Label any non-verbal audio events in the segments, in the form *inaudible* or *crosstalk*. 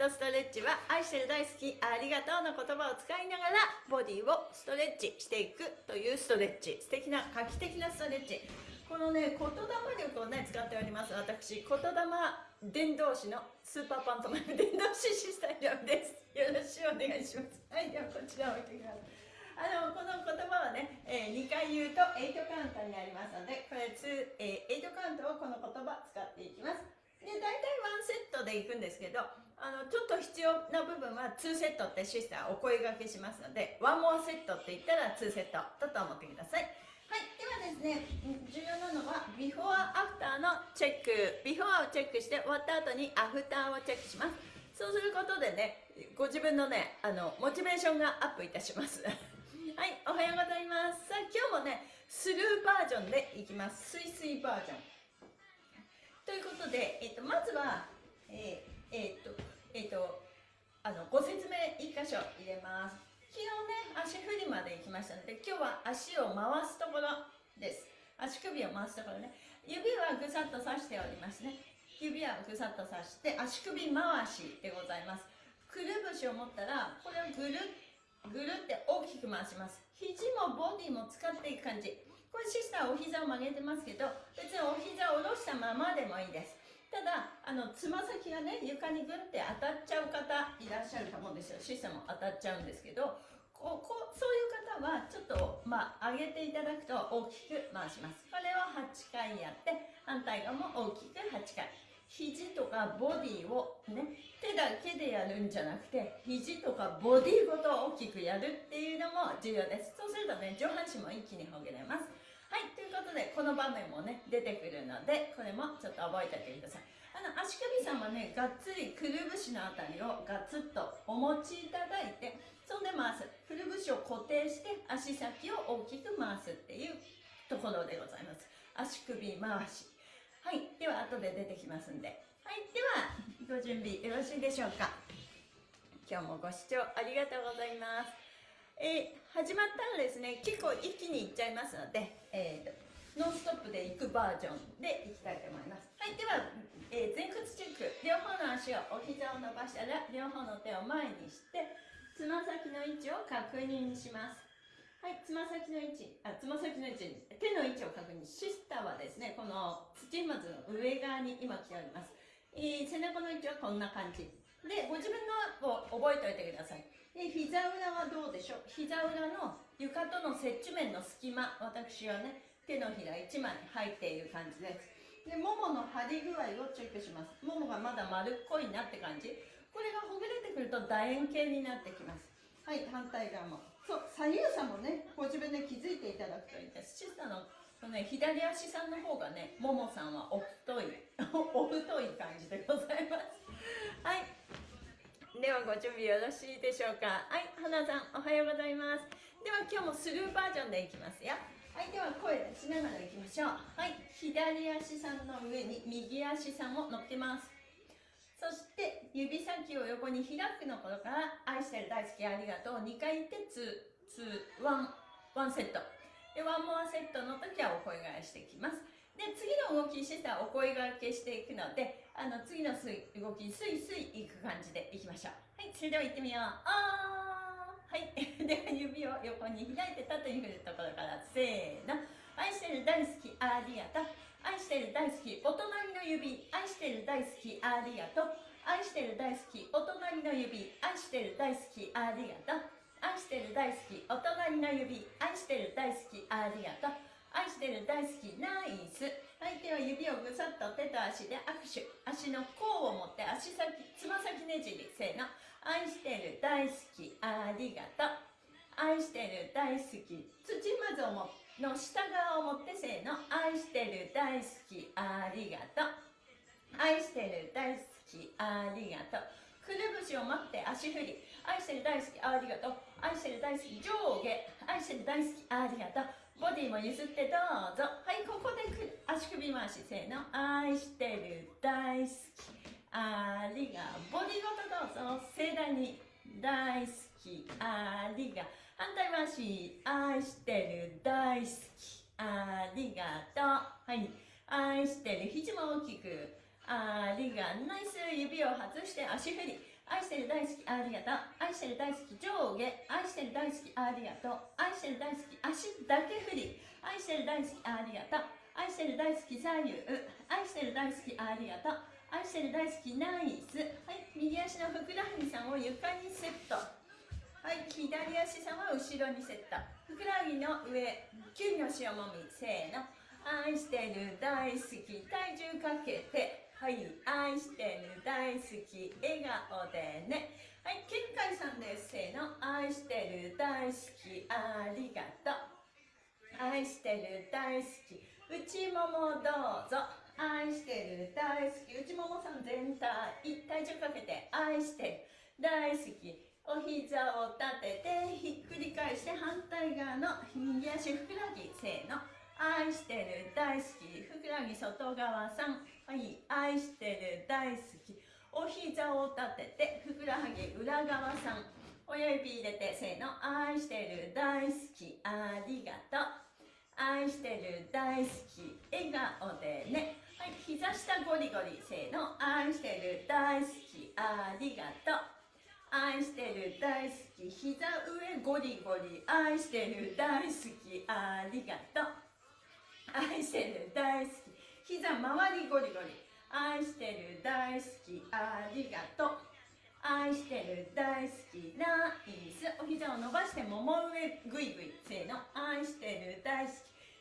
とストレッチは愛してる大好きありがとうの言葉を使いながらボディをストレッチしていくというストレッチ。素敵な画期的なストレッチ。このね言霊力をね使っております。私言霊伝道師のスーパーパントマイム伝道師シスタイラムです。よろしくお願いします。はいではこちらを置いてください。あのこの言葉はね、えー、2回言うと8カウントになりますのでこれ2、えー、8カウントをこの言葉使っていきます。で大体ワンセットでいくんですけどあのちょっと必要な部分は2セットってシスターお声がけしますので one more set って言ったら2セットだと思ってください。はいではですね重要なのはビフォーアフターのチェック。ビフォーをチェックして終わった後にアフターをチェックします。そうすることでねご自分のねあのモチベーションがアップいたします。*laughs* はいおはようございます。さあ今日もねスルーバージョンでいきます。スイスイバージョン。ということで、えーと、まずはえー、えー、っとえー、とあのご説明1箇所入れます。昨日ね足振りまで行きましたので今日は足を回すところです。足首を回すところね。指はぐさっと刺しておりますね。指はぐさっと刺して足首回しでございます。くるぶしを持ったらこれをぐるぐるって大きく回します。肘もボディも使っていく感じ。これシスターお膝を曲げてますけど別にお膝を下ろしたままでもいいです。ただあのつま先がね床にグンって当たっちゃう方いらっしゃると思うんですよ。システム当たっちゃうんですけどここそういう方はちょっと、まあ、上げていただくと大きく回します。これを8回やって反対側も大きく8回。肘とかボディをね手だけでやるんじゃなくて肘とかボディごと大きくやるっていうのも重要です。そうするとね上半身も一気にほぐれます。はいということでこの場面もね出てくるのでこれもちょっと覚えておいてください。あの足首さんはねがっつりくるぶしのあたりをガツッとお持ちいただいてそんで回す。くるぶしを固定して足先を大きく回すっていうところでございます。足首回し。はいでは後で出てきますんで。はいではご準備よろしいでしょうか。今日もご視聴ありがとうございます。えー、始まったらですね結構一気にいっちゃいますので、えー、ノンストップでいくバージョンでいきたいと思います。はいでは、えー、前屈チェック両方の足をお膝を伸ばしたら両方の手を前にしてつま先の位置を確認します。はいつま先の位置あつま先の位置手の位置を確認。シスターはですねこの土まずの上側に今来ております、えー、背中の位置はこんな感じ。でご自分のを覚えておいてください。で膝裏はどうでしょう？膝裏の床との接地面の隙間私はね手のひら1枚入っている感じです。でももの張り具合をチェックします。ももがまだ丸っこいなって感じ。これがほぐれてくると楕円形になってきます。はい反対側も。そう左右差もねご自分で気づいていただくといいです。小さなのね、左足さんの方がね、ももさんはお太い、*laughs* お太い感じでございます。はい。ではご準備よろしいでしょうか。はい花さんおはようございます。では今日もスルーバージョンでいきますよ。はいでは声出しながらいきましょう。はい左足さんの上に右足さんを乗っけます。そして指先を横に開くの頃から愛してる大好きありがとう。2回言って2、2、1、1セット。でワンモアセットの時はお声がしてきます。で次の動きしてたらお声がけしていくのであの次の動きスイスイいく感じでいきましょう。はいそれでは行ってみよう。あー。はい。*laughs* では指を横に開いて縦に振るところからせーの愛してる大好きありがと。う愛してる大好きお隣の指。愛してる大好きありがと。う愛してる大好きお隣の指。愛してる大好きありがと。う愛してる大好きお隣の指。愛してる大好きありがと。う愛してる大好きナイス。相手は指をぐさっと手と足で握手。足の甲を持って足先つま先ねじりせーの。愛してる大好きありがとう。愛してる大好き。土まずをの下側を持ってせーの。愛してる大好きありがとう。愛してる大好きありがとう。くるぶしを持って足振り。愛してる大好きありがとう。愛してる大好き上下。愛してる大好きありがとう。ボディも譲ってどうぞ。はいここで足首回しせーの。愛してる大好き。ありがボディごとどうぞ。盛大に大好き。ありが反対回し。愛してる大好き。ありがと。うはい。愛してる肘も大きく。ありがナイス。指を外して足振り愛してる大好きありがとう。愛してる大好き上下。愛してる大好きありがとう。愛してる大好き足だけ振り。愛してる大好きありがとう。愛してる大好き左右。愛してる大好きありがとう。愛してる大好きナイス。はい右足のふくらはぎさんを床にセット。はい左足さんは後ろにセット。ふくらはぎの上キュンの塩もみせーの。愛してる大好き体重かけて。はい愛してる大好き笑顔でね。はいケンカイさんです。せーの。愛してる大好きありがとう。愛してる大好き。内ももどうぞ。愛してる大好き。内ももさん全体体重かけて。愛してる大好き。お膝を立ててひっくり返して反対側の右足ふくらはぎ。せーの。愛してる大好きふくらはぎ外側さん。はい愛してる大好き。お膝を立ててふくらはぎ裏側さん。親指入れてせーの愛してる大好き。ありがとう。愛してる大好き。笑顔でね。はい膝下ゴリゴリせーの愛してる大好き。ありがとう。愛してる大好き。膝上ゴリゴリ愛してる大好き。ありがとう。愛してる大好き。膝周りゴリゴリ。愛してる大好き。ありがとう。愛してる大好き。ナイス。お膝を伸ばしてもも上ぐいぐい。せーの。愛してる大好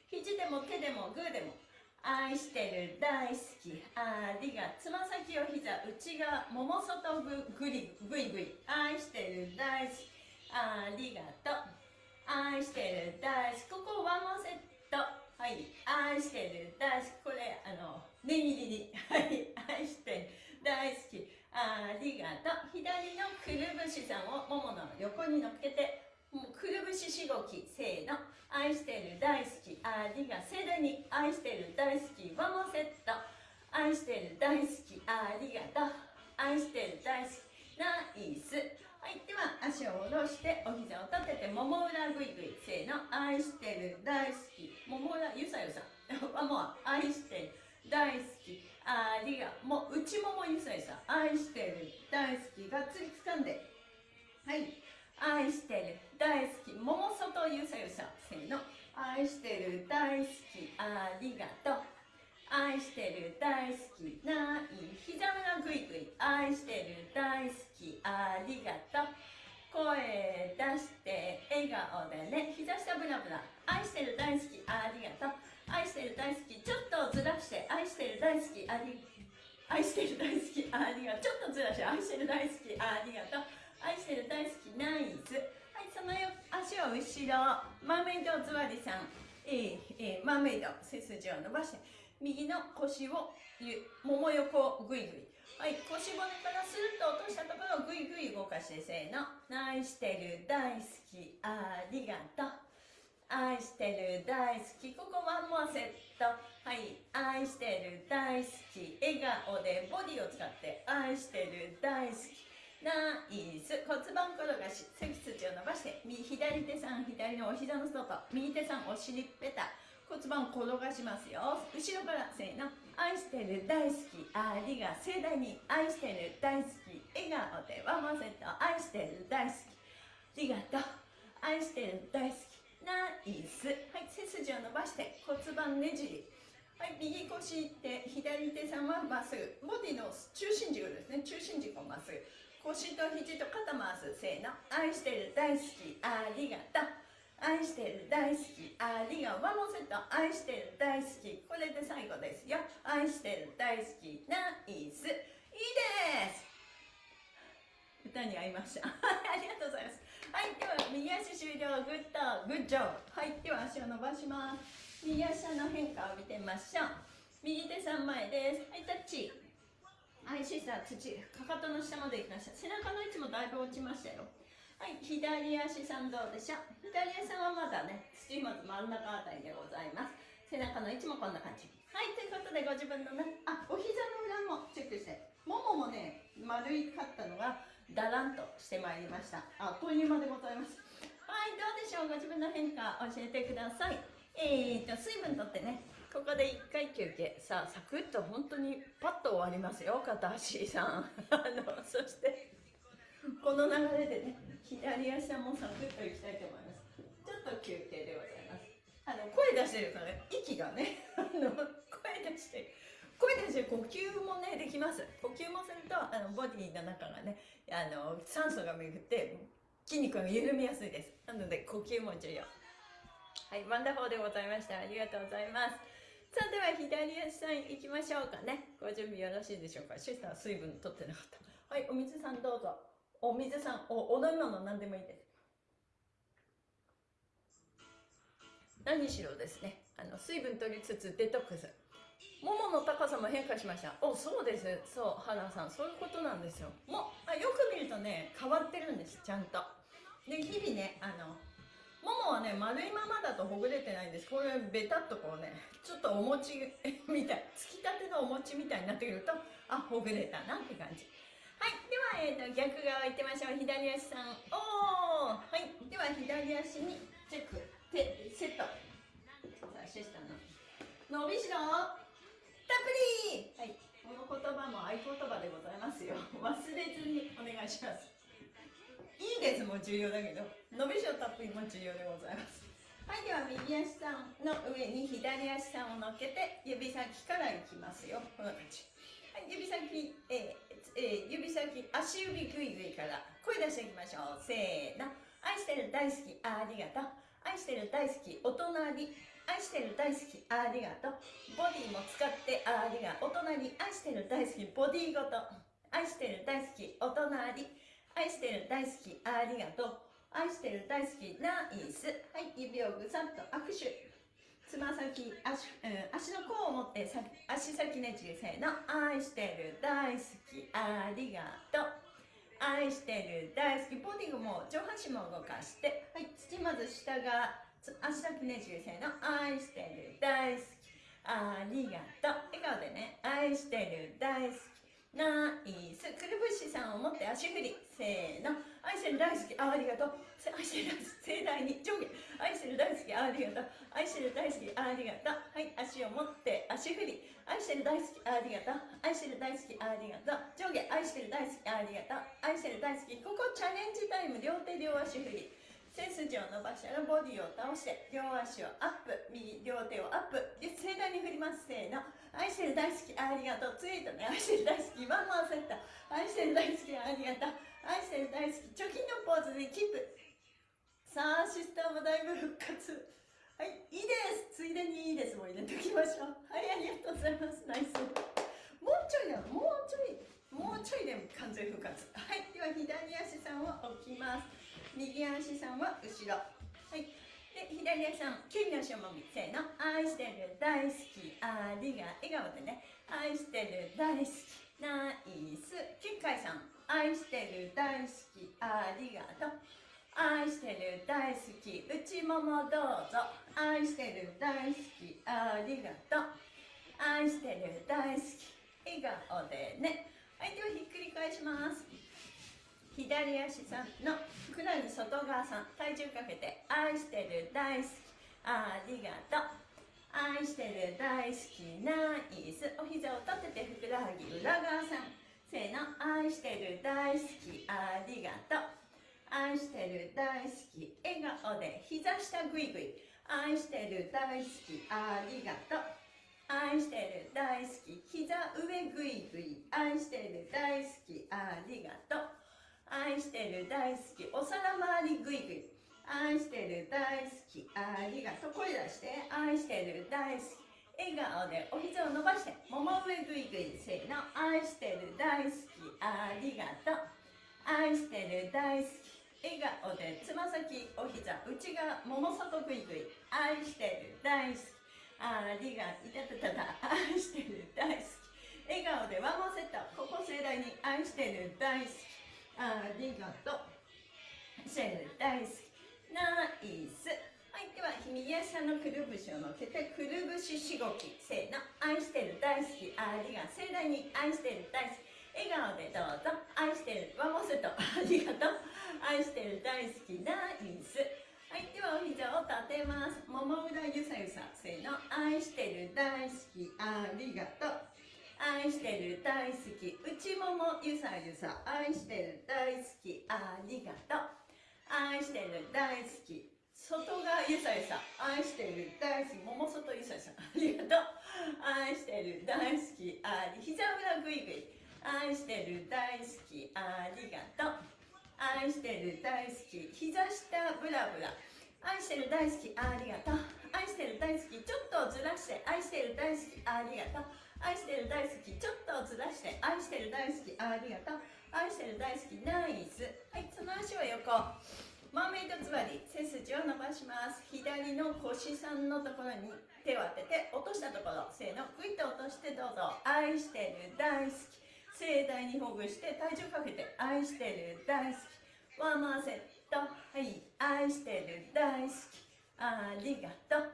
き。肘でも手でもグーでも。愛してる大好き。ありがつま先を膝内側もも外ぐぐりぐいぐい。愛してる大好き。ありがとう。愛してる大好き。ここワンモセット。はい愛してる。大好き。これあの念入りに。はい。愛してる大好きありがとう。左のくるぶしさんをももの横に乗っけてもうくるぶししごきせーの。愛してる。大好き。ありが盛大に愛してる。大好き。ワンモセット。愛してる。大好き。ありがとう。愛してる。大好き。ナイス。はいでは足を下ろしてお膝を立ててもも裏ぐいぐいせーの愛してる大好き。もも裏ゆさゆさ。*laughs* はもう愛してる大好き。ありがもう内ももゆさゆさ。愛してる大好きがっつり掴んで。はい。愛してる大好き。もも外ゆさゆさ。せーの。愛してる大好き。ありがとう。愛してる大好きない膝裏ぐいぐい。愛してる大好きありがとう。声出して笑顔でね。膝下ブラブラ。愛してる大好きありがとう。愛してる大好きちょっとずらして。愛してる大好きあり愛してる大好きありがとう。ちょっとずらして。愛してる大好きありがとう。愛してる大好きナイスはいその足を後ろ。マーメイド座りさん。えー、えー、マーメイド背筋を伸ばして。右の腰をもも横ぐいぐいはい腰骨からスルッと落としたところをぐいぐい動かしてせーの。愛してる大好きありがとう。愛してる大好きここワンモアセット。はい愛してる大好き笑顔でボディを使って愛してる大好き。ナイス。骨盤転がし背筋を伸ばして右左手さん左のお膝の外右手さんお尻ペタ骨盤転がしますよ。後ろからせーの。愛してる大好き。ありが盛大に愛してる大好き。笑顔でワンマンセット。愛してる大好き。ありがとう愛してる大好き。ナイス。はい背筋を伸ばして骨盤ねじり。はい右腰手左手さんはまっすぐ。ボディの中心軸ですね。中心軸をまっすぐ。腰と肘と肩回す。せーの。愛してる大好き。ありがとう。愛してる大好き。ありが one more set 愛してる大好き。これで最後ですよ。愛してる大好き。 Nice。いいです。歌に合いました。*laughs* ありがとうございます。はいでは右足終了。 Good。Good job はいでは足を伸ばします。右足の変化を見てみましょう。右手3枚です。はいタッチ。はいシーサー土。かかとの下。まで行きました背中の位置もだいぶ落ちましたよ。はい左足さんどうでしょう？左足さんはまだね土まず真ん中あたりでございます。背中の位置もこんな感じ。はいということでご自分のねあお膝の裏もチェックして。もももねだらんとしてまいりました。あっという間でございます。はいどうでしょう？ご自分の変化教えてください。えーと水分とってねここで1回休憩。さあサクッと本当にパッと終わりますよ片足さん。*laughs* あのそして *laughs* この流れでね左足さんもサクッといきたいと思います。ちょっと休憩でございます。あの声出してるから息がね *laughs* あの声出して声出して呼吸もねできます。呼吸もするとあのボディの中がねあの酸素が巡って筋肉が緩みやすいです。なので呼吸も重要。はい wonderful でございました。ありがとうございます。さあでは左足さん行きましょうかね。ご準備よろしいでしょうか。シスター水分取ってなかった。はいお水さんどうぞ。お水さんおお飲み物何でもいいです。何しろですねあの水分取りつつデトックス。ももの高さも変化しました。おそうです。そう原さんそういうことなんですよ。もあよく見るとね変わってるんですちゃんと。で日々ねあのももはね丸いままだとほぐれてないんです。これベタっとこうねちょっとお餅みたいつきたてのお餅みたいになってくるとあほぐれたなって感じ。はいでは、えーと、逆側いってみましょう。左足さん。おー。はいでは左足にチェック。手セット。さあシスタの。伸びしろ。たっぷり。はい。この言葉も合言葉でございますよ。忘れずにお願いします。いいですも重要だけど。伸びしろたっぷりも重要でございます。はいでは右足さんの上に左足さんを乗っけて指先からいきますよ。こんな感じ。はい指先、えーえー、指先足指グイグイから声出していきましょう。せーの。愛してる大好きありがとう。愛してる大好きお隣。愛してる大好きありがとう。ボディも使ってありがお隣。愛してる大好きボディごと。愛してる大好きお隣。愛してる大好きありがとう。愛してる大好きナイス。はい指をぐさっと握手。つま先足,、うん、足の甲を持って足先ねじりせーの。愛してる大好きありがとう。愛してる大好き。ボディも上半身も動かして。はい。土まず下が足先ねじりせーの。愛してる大好き。ありがとう。笑顔でね。愛してる大好き。ナイス。くるぶしさんを持って足振り。せーの愛してる大好きありがとう。愛してる大好き盛大に上下愛してる大好きありがとう。愛してる大好きありがとう。はい足を持って足振り。愛してる大好きありがとう。愛してる大好きありがとう。上下愛してる大好きありがとう。愛してる大好きここチャレンジタイム両手両足振り。背筋を伸ばしたらボディを倒して両足をアップ。右両手をアップ。で盛大に振ります。せーの。愛してる大好きありがとう。ツイートね。愛してる大好きワンマンセット愛してる大好きありがとう。愛してる大好き貯金のポーズでキープ。さあシスターもだいぶ復活。はいいいです。ついでにいいですも入れておきましょう。はいありがとうございます。ナイス。もうちょいだもうちょいもうちょいで完全復活。はいでは左足さんを置きます。右足さんは後ろ。はいで左足さん9の足をもみせーの。愛してる大好き。ありが笑顔でね。愛してる大好き。ナイス。9回さん。愛してる大好きありがとう。愛してる大好き内ももどうぞ。愛してる大好きありがとう。愛してる大好き笑顔でね。はいではひっくり返します。左足さんのふくらはぎ外側さん体重かけて。愛してる大好きありがとう。愛してる大好きナイス。お膝を立ててふくらはぎ裏側さん。せーの愛してる大好きありがとう。愛してる大好き笑顔で膝下グイグイ。愛してる大好きありがとう。愛してる大好き膝上グイグイ。愛してる大好きありがとう。愛してる大好きお皿周りグイグイ。愛してる大好きありがとう。声出して。愛してる大好き笑顔でお膝を伸ばしてもも上グイグイせーの愛してる大好きありがとう。愛してる大好き笑顔でつま先お膝内側もも外グイグイ。愛してる大好きありがいたたたた愛してる大好き。笑顔でワンモセットここ盛大に愛してる大好きありがとう。してる大好き。ナイス。はいでは右足さんのくるぶしを乗っけてくるぶししごきせーの愛してる大好きありが盛大に愛してる大好き笑顔でどうぞ愛してるワモスとありがとう愛してる大好きナイスはいではお膝を立てます。もも裏ゆさゆさせーの。愛してる大好きありがとう。愛してる大好き内ももゆさゆさ愛してる大好きありがとう。愛してる大好き外側ゆさゆさ愛してる。大好き。もも外ゆさゆさありがとう。愛してる。大好き。あり。膝裏ぐいぐい愛してる。大好き。ありがとう。愛してる。大好き。膝下ブラブラ。愛してる。大好き。ありがとう。愛してる。大好き。ちょっとずらして。愛してる。大好き。ありがとう。愛してる。大好き。ちょっとずらして。愛してる。大好き。ありがとう。愛してる。大好き。ナイス。はいその足を横。マーメイド座り背筋を伸ばします。左の腰さんのところに手を当てて落としたところせーのグイッと落としてどうぞ。愛してる大好き。盛大にほぐして体重かけて愛してる大好き。ワンマーセットはい愛してる大好き。ありがとう。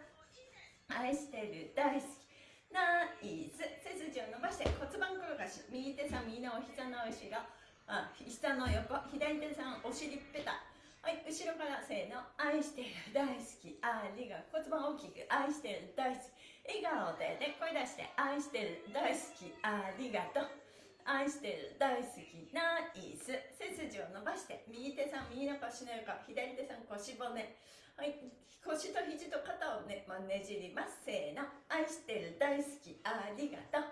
愛してる大好き。ナイス背筋を伸ばして骨盤転がし。右手さん右のお膝の後ろ。あ下の横。左手さんお尻ペタ。はい後ろからせーの愛してる大好きありが骨盤大きく愛してる大好き笑顔でね声出して愛してる大好きありがとう愛してる大好きナイス背筋を伸ばして右手さん右の腰の横左手さん腰骨はい。腰と肘と肩をね、まあ、ねじります。せーの。愛してる大好き。ありがとう。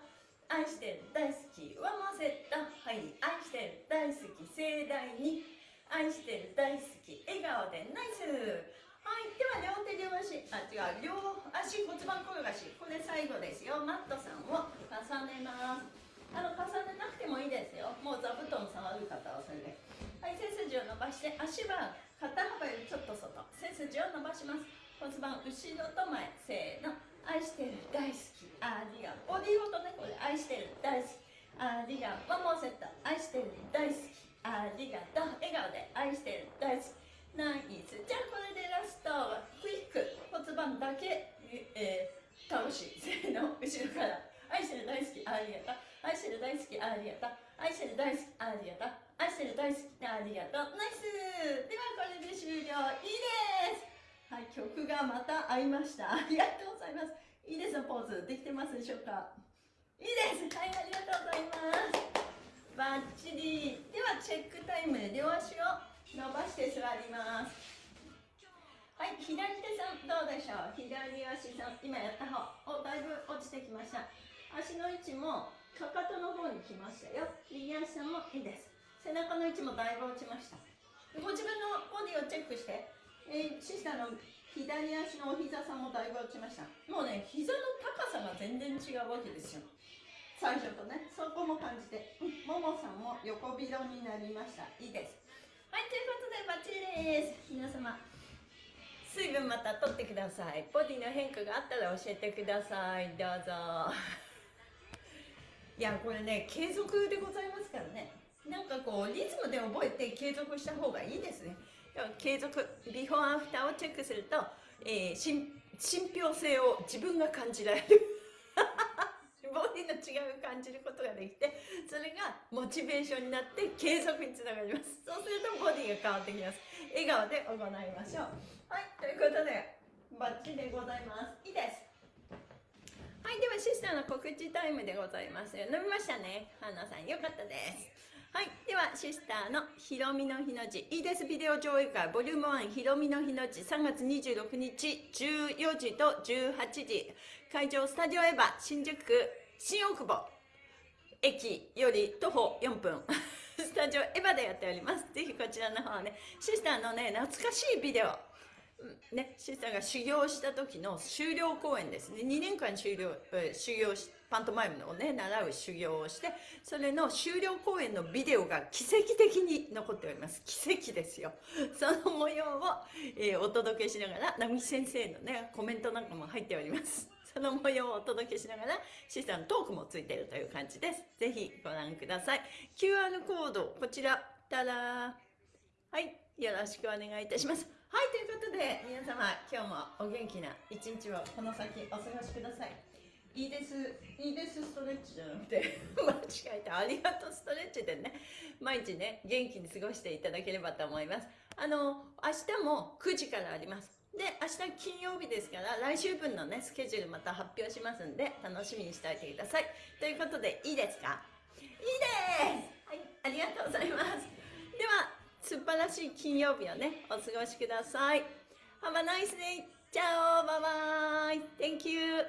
愛してる大好き。上もセット。はい。愛してる大好き。盛大に愛してる大好き笑顔でナイス。はいでは両手両足あ違う両足骨盤転がしこれ最後ですよ。マットさんを重ねます。あの重ねなくてもいいですよ。もう座布団触る方はそれで。はい背筋を伸ばして足は肩幅よりちょっと外。背筋を伸ばします。骨盤後ろと前せーの。愛してる大好き。ありがボディーごとねこれ。愛してる大好き。ありがワンモーセット。愛してる大好き。ありがとう。笑顔で愛してる。大好き。ナイスじゃあこれでラストはクイック。骨盤だけ、えー、倒し。せーの。後ろから。愛してる。大好き。ありがとう。愛してる。大好き。ありがとう。愛してる。大好き。ありがとう。愛してる。大好き。ありがとう。ナイスではこれで終了いいですはい曲がまた合いましたありがとう。ございますいいですポーズでき。てますでしょう。かいいですはいありがとう。ございますバッチリ。ではチェックタイムで両足を伸ばして座ります。はい左手さんどうでしょう？左足さん今やった方おだいぶ落ちてきました。足の位置もかかとの方に来ましたよ。右足さんもいいです。背中の位置もだいぶ落ちました。ご自分のボディをチェックして、えー、シスターの左足のお膝さんもだいぶ落ちました。もうね膝の高さが全然違うわけですよ。最初とねそこも感じて、ももさんも横広になりました。いいです。はいということでバッチリです。皆様水分また取ってください。ボディの変化があったら教えてください。どうぞ。*laughs* いやこれね継続でございますからね。なんかこうリズムで覚えて継続した方がいいですね。継続ビフォーアフターをチェックすると、えー、信憑性を自分が感じられる。感じることができてそれがモチベーションになって継続につながります。そうするとボディが変わってきます。笑顔で行いましょう。はいということでバッチリでございます。いいです。はいではシスターの告知タイムでございます。飲みましたね。花さんよかったです。はいではシスターのひろみの日の字。いいです。ビデオ上映会。ボリューム1ひろみの日の字。3月26日14時と18時。会場スタジオエヴァ新宿区新大久保。駅より徒歩4分。*laughs* スタジオエヴァでやっております。ぜひこちらの方ねシスターのね懐かしいビデオ。ね、シスターが修行した時の修了公演ですね。2年間修了え修行しパントマイムをね習う修行をしてそれの修了公演のビデオが奇跡的に残っております。奇跡ですよ。*laughs* その模様を、えー、お届けしながら並木先生のねコメントなんかも入っております。その模様をお届けしながらシスターのトークもついているという感じです。ぜひご覧ください。QR コードこちら。たらはい。よろしくお願いいたします。はいということで皆様今日もお元気な一日をこの先お過ごしください。いいです。いいですストレッチじゃなくて。*laughs* 間違えたありがとうストレッチでね。毎日ね元気に過ごしていただければと思います。あの明日も9時からあります。で明日金曜日ですから来週分のねスケジュールまた発表しますんで楽しみにしておいてください。ということでいいですか？いいです！はい。ありがとうございます。では素晴らしい金曜日をねお過ごしください。Have a nice day! チャオバイバイ。Thank you!